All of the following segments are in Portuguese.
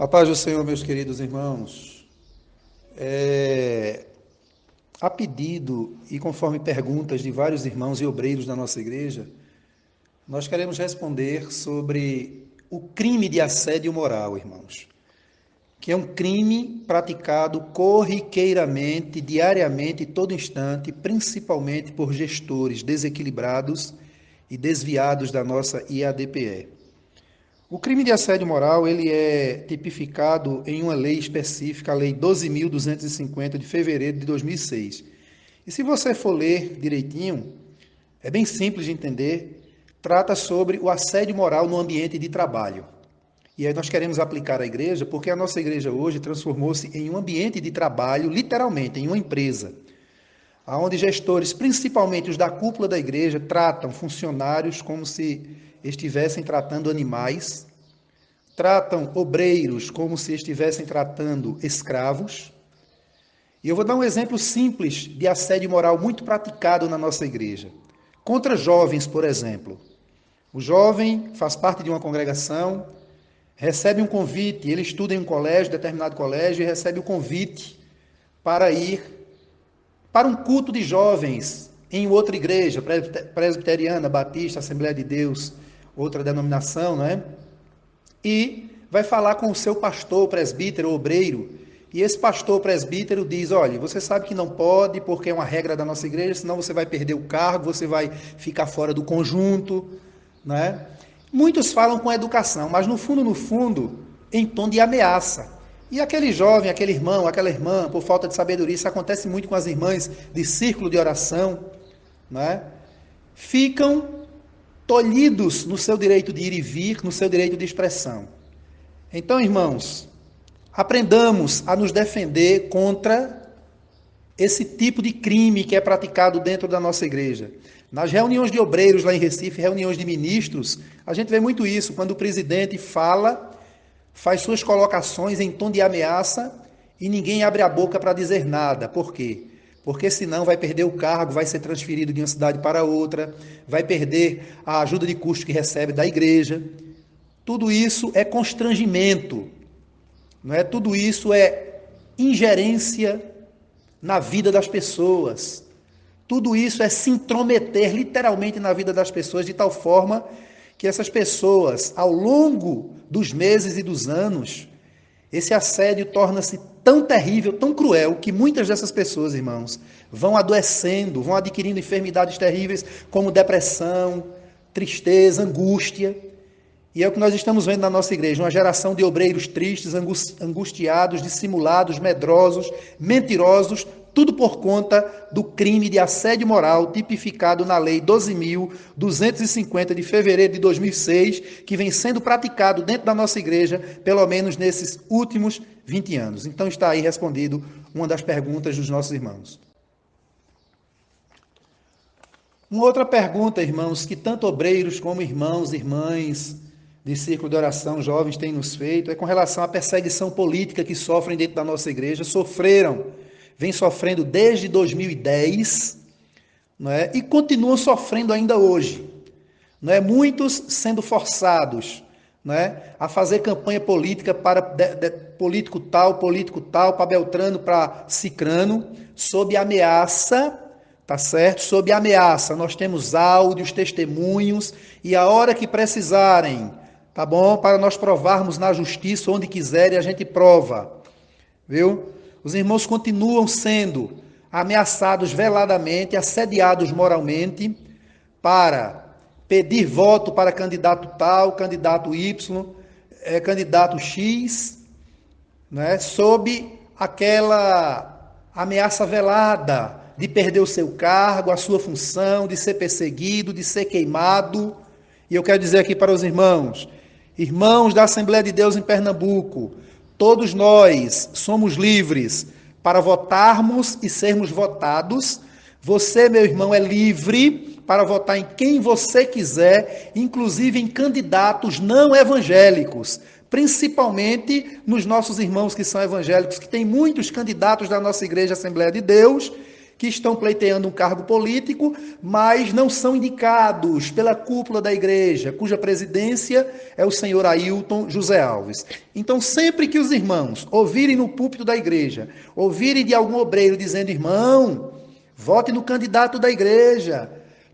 A paz do Senhor, meus queridos irmãos. É, a pedido e conforme perguntas de vários irmãos e obreiros da nossa igreja, nós queremos responder sobre o crime de assédio moral, irmãos, que é um crime praticado corriqueiramente, diariamente, todo instante, principalmente por gestores desequilibrados e desviados da nossa IADPE. O crime de assédio moral ele é tipificado em uma lei específica, a Lei 12.250 de fevereiro de 2006. E se você for ler direitinho, é bem simples de entender, trata sobre o assédio moral no ambiente de trabalho. E aí nós queremos aplicar à igreja, porque a nossa igreja hoje transformou-se em um ambiente de trabalho, literalmente, em uma empresa, onde gestores, principalmente os da cúpula da igreja, tratam funcionários como se estivessem tratando animais, tratam obreiros como se estivessem tratando escravos. E eu vou dar um exemplo simples de assédio moral muito praticado na nossa igreja. Contra jovens, por exemplo. O jovem faz parte de uma congregação, recebe um convite, ele estuda em um colégio, determinado colégio, e recebe o convite para ir para um culto de jovens em outra igreja, presbiteriana, batista, Assembleia de Deus, outra denominação, não é? E vai falar com o seu pastor, presbítero, obreiro, e esse pastor presbítero diz: olha, você sabe que não pode, porque é uma regra da nossa igreja, senão você vai perder o cargo, você vai ficar fora do conjunto. Né? Muitos falam com educação, mas no fundo, no fundo, em tom de ameaça. E aquele jovem, aquele irmão, aquela irmã, por falta de sabedoria, isso acontece muito com as irmãs de círculo de oração, né? ficam tolhidos no seu direito de ir e vir, no seu direito de expressão. Então, irmãos, aprendamos a nos defender contra esse tipo de crime que é praticado dentro da nossa igreja. Nas reuniões de obreiros lá em Recife, reuniões de ministros, a gente vê muito isso, quando o presidente fala, faz suas colocações em tom de ameaça e ninguém abre a boca para dizer nada. Por quê? porque senão vai perder o cargo, vai ser transferido de uma cidade para outra, vai perder a ajuda de custo que recebe da igreja. Tudo isso é constrangimento, não é? Tudo isso é ingerência na vida das pessoas. Tudo isso é se intrometer literalmente na vida das pessoas de tal forma que essas pessoas, ao longo dos meses e dos anos, esse assédio torna-se tão terrível, tão cruel, que muitas dessas pessoas, irmãos, vão adoecendo, vão adquirindo enfermidades terríveis como depressão, tristeza, angústia. E é o que nós estamos vendo na nossa igreja: uma geração de obreiros tristes, angustiados, dissimulados, medrosos, mentirosos, tudo por conta do crime de assédio moral tipificado na Lei 12.250 de fevereiro de 2006, que vem sendo praticado dentro da nossa igreja, pelo menos nesses últimos 20 anos. Então está aí respondido uma das perguntas dos nossos irmãos. Uma outra pergunta, irmãos, que tanto obreiros como irmãos, irmãs de círculo de oração jovens têm nos feito, é com relação à perseguição política que sofrem dentro da nossa igreja, sofreram vem sofrendo desde 2010 não é? e continuam sofrendo ainda hoje. Não é? Muitos sendo forçados não é? a fazer campanha política para de, de, político tal, político tal, para Beltrano, para Cicrano, sob ameaça, tá certo? Sob ameaça. Nós temos áudios, testemunhos, e a hora que precisarem, tá bom? Para nós provarmos na justiça, onde quiserem, a gente prova. Viu? Os irmãos continuam sendo ameaçados veladamente, assediados moralmente, para pedir voto para candidato tal, candidato Y, é, candidato X, né, sob aquela ameaça velada de perder o seu cargo, a sua função, de ser perseguido, de ser queimado. E eu quero dizer aqui para os irmãos, irmãos da Assembleia de Deus em Pernambuco, Todos nós somos livres para votarmos e sermos votados. Você, meu irmão, é livre para votar em quem você quiser, inclusive em candidatos não evangélicos, principalmente nos nossos irmãos que são evangélicos, que tem muitos candidatos da nossa igreja Assembleia de Deus que estão pleiteando um cargo político, mas não são indicados pela cúpula da igreja, cuja presidência é o senhor Ailton José Alves. Então, sempre que os irmãos ouvirem no púlpito da igreja, ouvirem de algum obreiro dizendo, irmão, vote no candidato da igreja,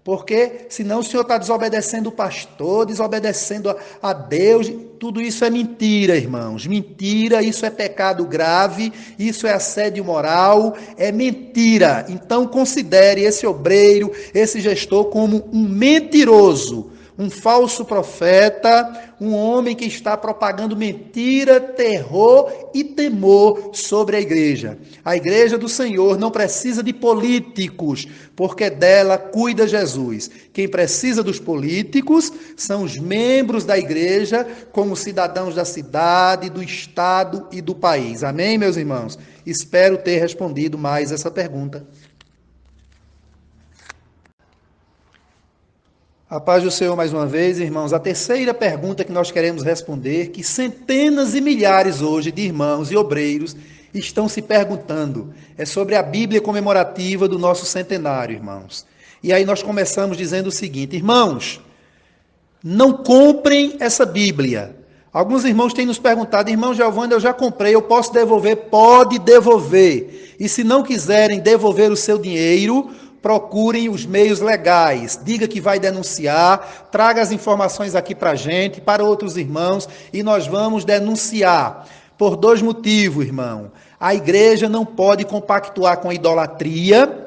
porque senão o senhor está desobedecendo o pastor, desobedecendo a, a, Deus. Tudo isso é mentira, irmãos. Mentira, isso é pecado grave, isso é assédio moral, é mentira. Então considere esse obreiro, esse gestor, como um mentiroso um falso profeta, um homem que está propagando mentira, terror e temor sobre a igreja. A igreja do Senhor não precisa de políticos, porque dela cuida Jesus. Quem precisa dos políticos são os membros da igreja, como cidadãos da cidade, do estado e do país. Amém, meus irmãos? Espero ter respondido mais essa pergunta. A paz do Senhor mais uma vez, irmãos. A terceira pergunta que nós queremos responder, que centenas e milhares hoje de irmãos e obreiros estão se perguntando, é sobre a Bíblia comemorativa do nosso centenário, irmãos. E aí nós começamos dizendo o seguinte: irmãos, não comprem essa Bíblia. Alguns irmãos têm nos perguntado, irmão Giovanni, eu já comprei, eu posso devolver? Pode devolver. E se não quiserem devolver o seu dinheiro, procurem os meios legais. Diga que vai denunciar, traga as informações aqui para a gente, para outros irmãos, e nós vamos denunciar. Por dois motivos, irmão. A igreja não pode compactuar com idolatria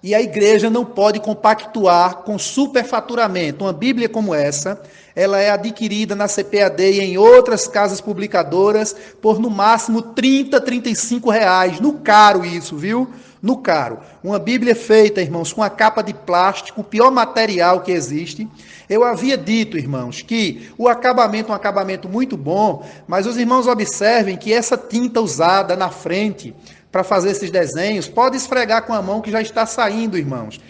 e a igreja não pode compactuar com superfaturamento. Uma Bíblia como essa, ela é adquirida na CPAD e em outras casas publicadoras por no máximo 30, 35 reais. No caro isso, viu? No caro. Uma Bíblia feita, irmãos, com a capa de plástico, o pior material que existe. Eu havia dito, irmãos, que o acabamento é um acabamento muito bom, mas os irmãos observem que essa tinta usada na frente para fazer esses desenhos pode esfregar com a mão que já está saindo, irmãos.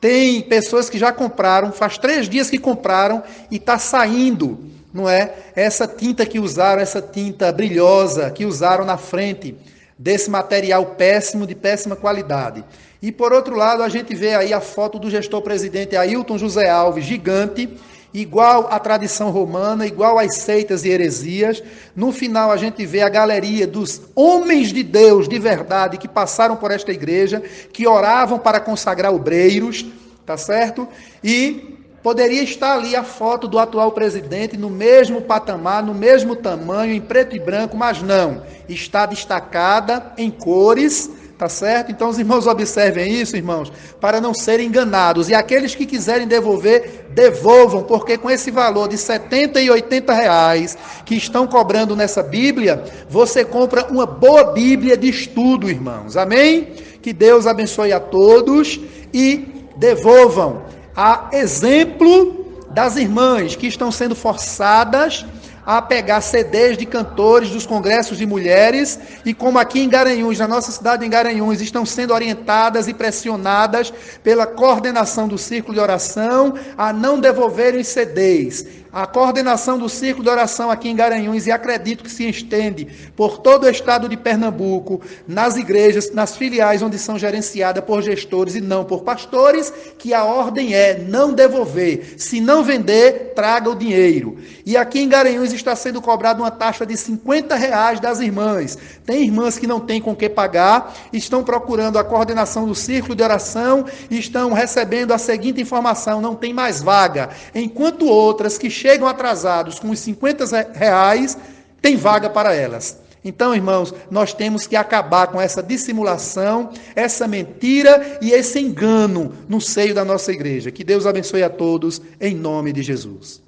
Tem pessoas que já compraram, faz três dias que compraram e está saindo, não é? Essa tinta que usaram, essa tinta brilhosa que usaram na frente desse material péssimo, de péssima qualidade. E por outro lado, a gente vê aí a foto do gestor presidente Ailton José Alves, gigante, igual à tradição romana, igual às seitas e heresias. No final, a gente vê a galeria dos homens de Deus de verdade que passaram por esta igreja, que oravam para consagrar obreiros, tá certo? E Poderia estar ali a foto do atual presidente no mesmo patamar, no mesmo tamanho, em preto e branco, mas não. Está destacada em cores, tá certo? Então os irmãos observem isso, irmãos, para não serem enganados. E aqueles que quiserem devolver, devolvam, porque com esse valor de 70 e 80 reais que estão cobrando nessa Bíblia, você compra uma boa Bíblia de estudo, irmãos. Amém? Que Deus abençoe a todos e devolvam a exemplo das irmãs que estão sendo forçadas a pegar CDs de cantores dos congressos de mulheres e como aqui em Garanhuns, na nossa cidade em Garanhuns, estão sendo orientadas e pressionadas pela coordenação do círculo de oração a não devolverem CDs a coordenação do círculo de oração aqui em Garanhuns, e acredito que se estende por todo o estado de Pernambuco, nas igrejas, nas filiais onde são gerenciadas por gestores e não por pastores, que a ordem é não devolver. Se não vender, traga o dinheiro. E aqui em Garanhuns está sendo cobrada uma taxa de 50 reais das irmãs. Tem irmãs que não têm com que pagar, estão procurando a coordenação do círculo de oração e estão recebendo a seguinte informação: não tem mais vaga. Enquanto outras que chegam atrasados com os 50 reais, tem vaga para elas. Então, irmãos, nós temos que acabar com essa dissimulação, essa mentira e esse engano no seio da nossa igreja. Que Deus abençoe a todos, em nome de Jesus.